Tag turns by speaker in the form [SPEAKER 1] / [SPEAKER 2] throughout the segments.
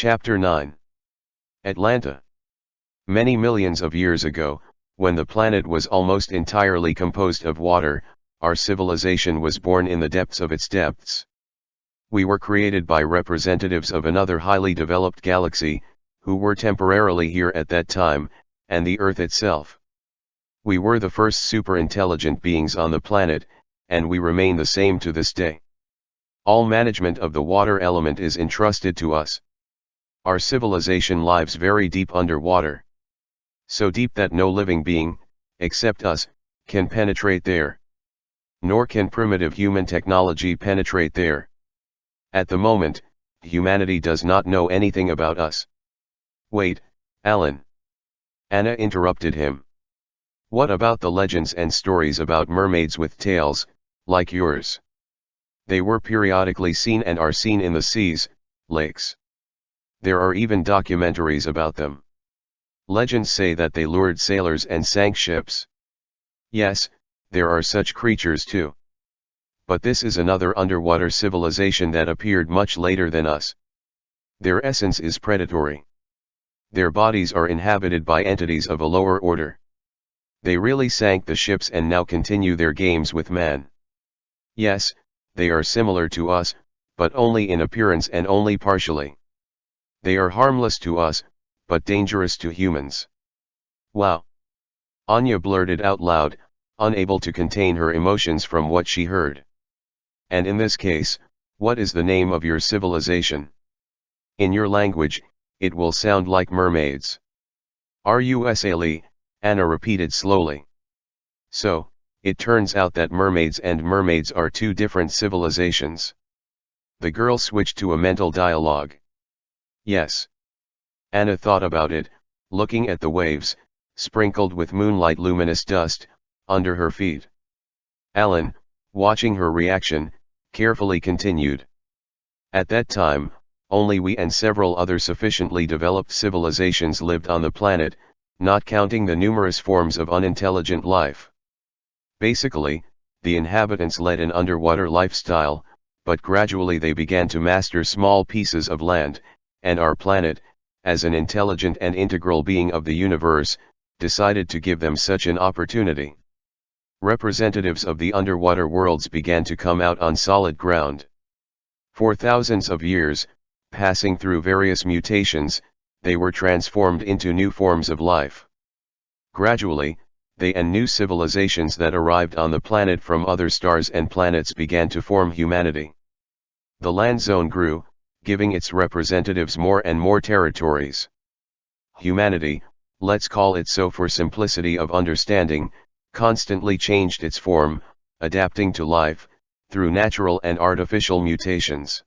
[SPEAKER 1] Chapter 9 Atlanta Many millions of years ago, when the planet was almost entirely composed of water, our civilization was born in the depths of its depths. We were created by representatives of another highly developed galaxy, who were temporarily here at that time, and the Earth itself. We were the first super-intelligent beings on the planet, and we remain the same to this day. All management of the water element is entrusted to us. Our civilization lives very deep underwater. So deep that no living being, except us, can penetrate there. Nor can primitive human technology penetrate there. At the moment, humanity does not know anything about us. Wait, Alan. Anna interrupted him. What about the legends and stories about mermaids with tails, like yours? They were periodically seen and are seen in the seas, lakes. There are even documentaries about them. Legends say that they lured sailors and sank ships. Yes, there are such creatures too. But this is another underwater civilization that appeared much later than us. Their essence is predatory. Their bodies are inhabited by entities of a lower order. They really sank the ships and now continue their games with man. Yes, they are similar to us, but only in appearance and only partially. They are harmless to us, but dangerous to humans. Wow! Anya blurted out loud, unable to contain her emotions from what she heard. And in this case, what is the name of your civilization? In your language, it will sound like mermaids. R-U-S-A-L-E, Anna repeated slowly. So, it turns out that mermaids and mermaids are two different civilizations. The girl switched to a mental dialogue. Yes. Anna thought about it, looking at the waves, sprinkled with moonlight luminous dust, under her feet. Alan, watching her reaction, carefully continued. At that time, only we and several other sufficiently developed civilizations lived on the planet, not counting the numerous forms of unintelligent life. Basically, the inhabitants led an underwater lifestyle, but gradually they began to master small pieces of land, and our planet, as an intelligent and integral being of the universe, decided to give them such an opportunity representatives of the underwater worlds began to come out on solid ground. For thousands of years, passing through various mutations, they were transformed into new forms of life. Gradually, they and new civilizations that arrived on the planet from other stars and planets began to form humanity. The land zone grew, giving its representatives more and more territories. Humanity, let's call it so for simplicity of understanding, constantly changed its form, adapting to life, through natural and artificial mutations.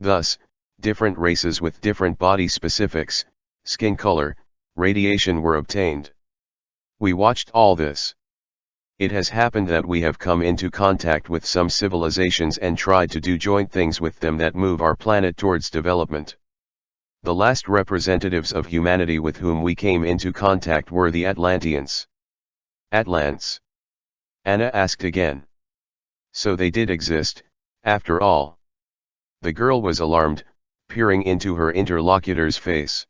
[SPEAKER 1] Thus, different races with different body specifics, skin color, radiation were obtained. We watched all this. It has happened that we have come into contact with some civilizations and tried to do joint things with them that move our planet towards development. The last representatives of humanity with whom we came into contact were the Atlanteans. Atlants. Anna asked again. So they did exist, after all. The girl was alarmed, peering into her interlocutor's face.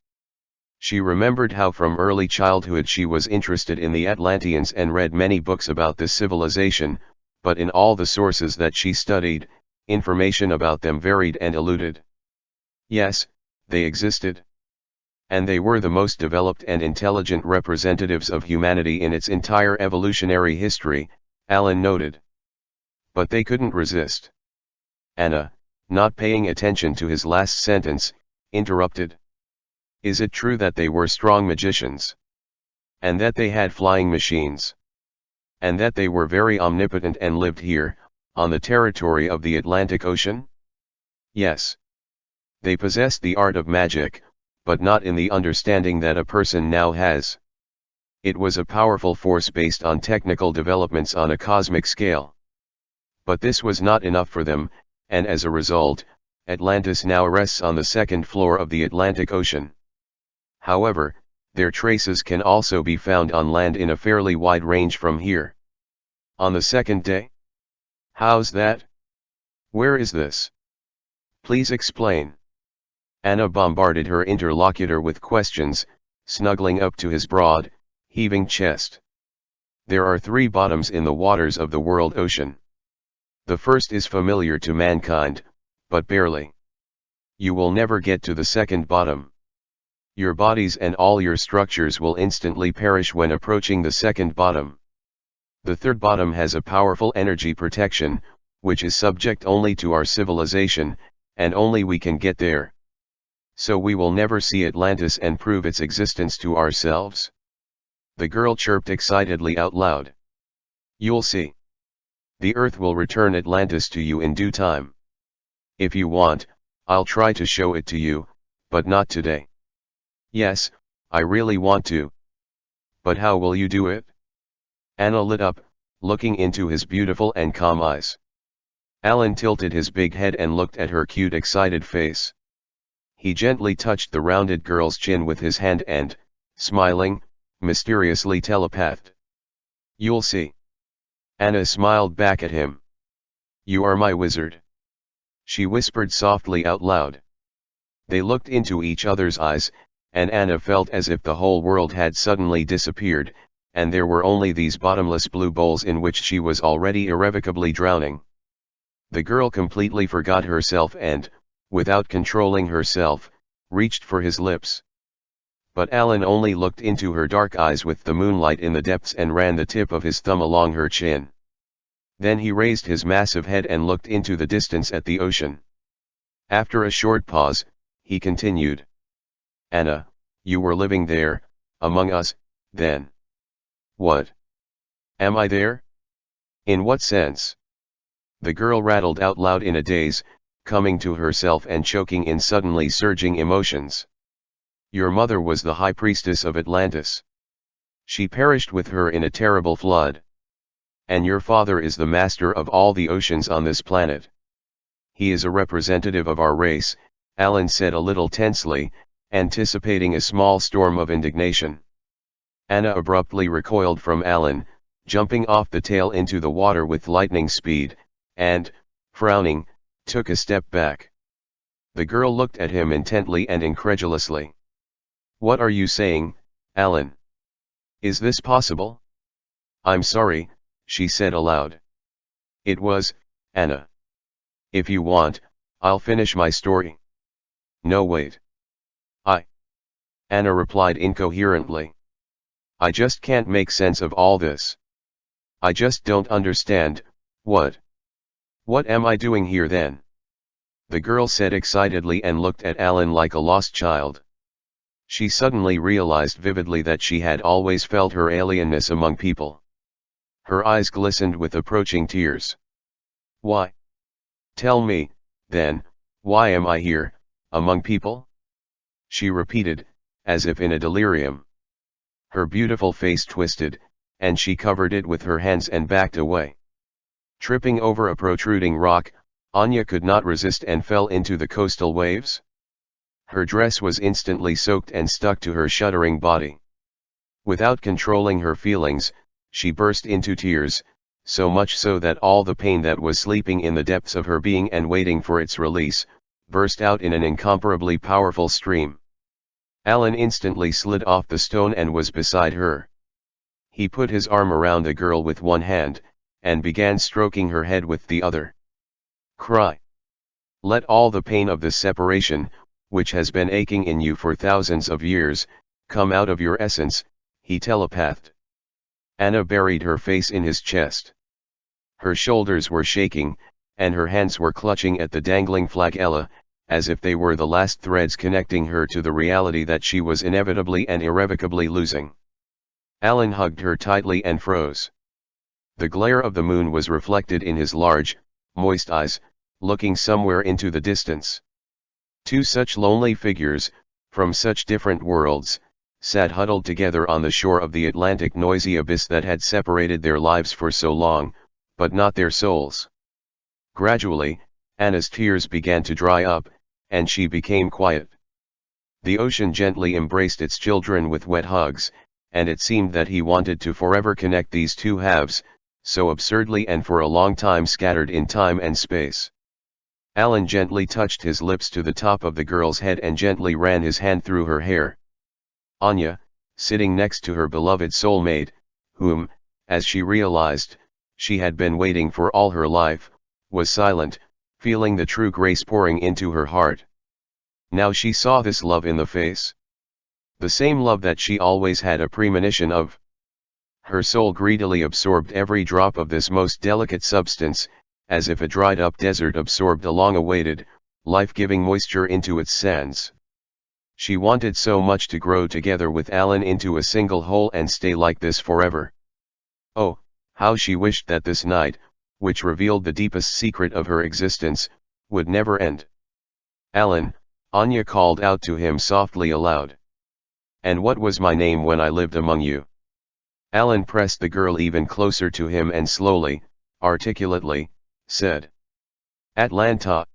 [SPEAKER 1] She remembered how from early childhood she was interested in the Atlanteans and read many books about this civilization, but in all the sources that she studied, information about them varied and eluded. Yes, they existed and they were the most developed and intelligent representatives of humanity in its entire evolutionary history, Alan noted. But they couldn't resist. Anna, not paying attention to his last sentence, interrupted. Is it true that they were strong magicians? And that they had flying machines? And that they were very omnipotent and lived here, on the territory of the Atlantic Ocean? Yes. They possessed the art of magic, but not in the understanding that a person now has. It was a powerful force based on technical developments on a cosmic scale. But this was not enough for them, and as a result, Atlantis now rests on the second floor of the Atlantic Ocean. However, their traces can also be found on land in a fairly wide range from here. On the second day? How's that? Where is this? Please explain. Anna bombarded her interlocutor with questions, snuggling up to his broad, heaving chest. There are three bottoms in the waters of the world ocean. The first is familiar to mankind, but barely. You will never get to the second bottom. Your bodies and all your structures will instantly perish when approaching the second bottom. The third bottom has a powerful energy protection, which is subject only to our civilization, and only we can get there. So we will never see Atlantis and prove its existence to ourselves. The girl chirped excitedly out loud. You'll see. The earth will return Atlantis to you in due time. If you want, I'll try to show it to you, but not today. Yes, I really want to. But how will you do it? Anna lit up, looking into his beautiful and calm eyes. Alan tilted his big head and looked at her cute excited face. He gently touched the rounded girl's chin with his hand and, smiling, mysteriously telepathed. You'll see. Anna smiled back at him. You are my wizard. She whispered softly out loud. They looked into each other's eyes, and Anna felt as if the whole world had suddenly disappeared, and there were only these bottomless blue bowls in which she was already irrevocably drowning. The girl completely forgot herself and, without controlling herself, reached for his lips. But Alan only looked into her dark eyes with the moonlight in the depths and ran the tip of his thumb along her chin. Then he raised his massive head and looked into the distance at the ocean. After a short pause, he continued. Anna, you were living there, among us, then. What? Am I there? In what sense? The girl rattled out loud in a daze, coming to herself and choking in suddenly surging emotions. Your mother was the high priestess of Atlantis. She perished with her in a terrible flood. And your father is the master of all the oceans on this planet. He is a representative of our race, Alan said a little tensely, anticipating a small storm of indignation. Anna abruptly recoiled from Alan, jumping off the tail into the water with lightning speed, and, frowning, took a step back. The girl looked at him intently and incredulously. What are you saying, Alan? Is this possible? I'm sorry, she said aloud. It was, Anna. If you want, I'll finish my story. No wait. Anna replied incoherently. I just can't make sense of all this. I just don't understand, what? What am I doing here then? The girl said excitedly and looked at Alan like a lost child. She suddenly realized vividly that she had always felt her alienness among people. Her eyes glistened with approaching tears. Why? Tell me, then, why am I here, among people? she repeated, as if in a delirium. Her beautiful face twisted, and she covered it with her hands and backed away. Tripping over a protruding rock, Anya could not resist and fell into the coastal waves. Her dress was instantly soaked and stuck to her shuddering body. Without controlling her feelings, she burst into tears, so much so that all the pain that was sleeping in the depths of her being and waiting for its release, burst out in an incomparably powerful stream. Alan instantly slid off the stone and was beside her. He put his arm around the girl with one hand, and began stroking her head with the other. Cry. Let all the pain of this separation, which has been aching in you for thousands of years, come out of your essence, he telepathed. Anna buried her face in his chest. Her shoulders were shaking, and her hands were clutching at the dangling flagella, as if they were the last threads connecting her to the reality that she was inevitably and irrevocably losing. Alan hugged her tightly and froze. The glare of the moon was reflected in his large, moist eyes, looking somewhere into the distance. Two such lonely figures, from such different worlds, sat huddled together on the shore of the Atlantic noisy abyss that had separated their lives for so long, but not their souls. Gradually, Anna's tears began to dry up, and she became quiet. The ocean gently embraced its children with wet hugs, and it seemed that he wanted to forever connect these two halves, so absurdly and for a long time scattered in time and space. Alan gently touched his lips to the top of the girl's head and gently ran his hand through her hair. Anya, sitting next to her beloved soulmate, whom, as she realized, she had been waiting for all her life, was silent, feeling the true grace pouring into her heart. Now she saw this love in the face. The same love that she always had a premonition of. Her soul greedily absorbed every drop of this most delicate substance, as if a dried up desert absorbed a long awaited, life giving moisture into its sands. She wanted so much to grow together with Alan into a single whole and stay like this forever. Oh, how she wished that this night, which revealed the deepest secret of her existence, would never end. Alan, Anya called out to him softly aloud. And what was my name when I lived among you? Alan pressed the girl even closer to him and slowly, articulately, said. Atlanta,